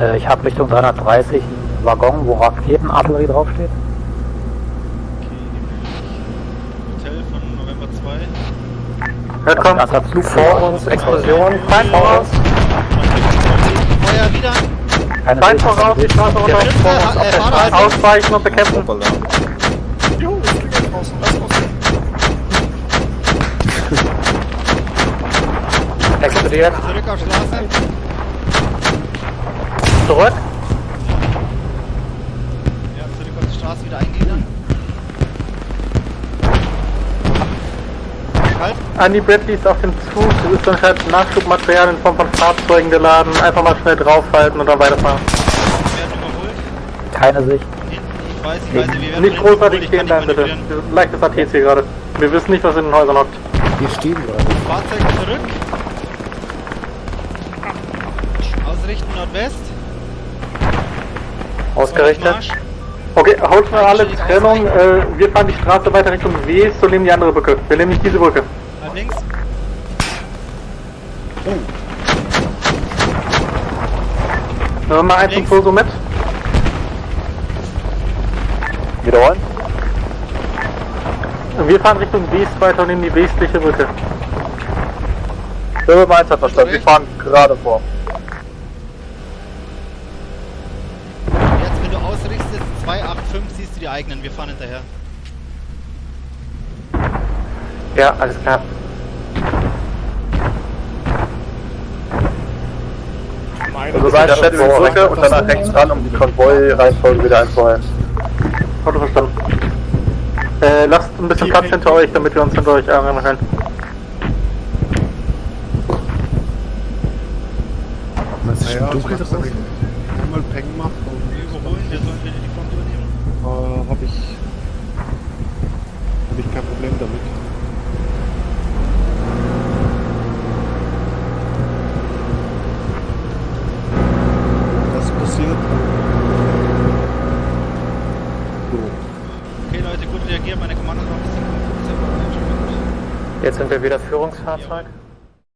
Äh, ich habe Richtung 330 einen Waggon, wo Raketenartillerie draufsteht. Hotel von November 2. Hört kommt. Das hat Flug Vor uns, Explosion. Feind voraus. Feuer wieder! Keine Feind voraus, die Straße runter. Vor uns, äh, auf der Fahrer, Straße. also- Ausweichen und bekämpfen. Jo, es klingelt draußen, lass raus. Explodiert. Zurück auf Straße. Zurück. Ja, zurück auf die Straße wieder eingliedern. Halt. An die Bradleys auf dem Zug. Es ist anscheinend Nachschubmaterial in Form von Fahrzeugen geladen. Einfach mal schnell draufhalten und dann weiterfahren. Werden überholt. keine Sicht. Ich weiß, ich weiß, wir Nicht großartig kann bleiben, nicht bitte. Leichtes ATC gerade. Wir wissen nicht, was in den Häusern hockt. Wir stehen gerade. Fahrzeug zurück. Ausrichten Nordwest. Ausgerichtet. Okay, haut mal alle Trennung. Äh, wir fahren die Straße weiter Richtung West und nehmen die andere Brücke. Wir nehmen nicht diese Brücke. Nach links. Nehmen wir mal 1 und Links. 2 so mit. Wiederholen? Wir fahren Richtung West weiter und nehmen die westliche Brücke. Firma 1 hat verstanden, wir fahren gerade vor. 285 siehst du die eigenen. Wir fahren hinterher. Ja, alles klar. Also rein Schätze Brücke und danach rechts ran, um die Konvoi-Reihenfolge wieder einzuhalten. Auto verstanden. Äh, lasst ein bisschen Platz hinter euch, damit wir uns hinter euch ärgern können. Was ist dunkel draußen? einmal Peng macht und Wir überholen, wir sollen wieder die Front übernehmen. Habe ich, hab ich kein Problem damit. Das passiert. So. Okay, Leute, gut reagiert. Meine Kommandos waren ein bisschen. Jetzt sind wir wieder Führungsfahrzeug.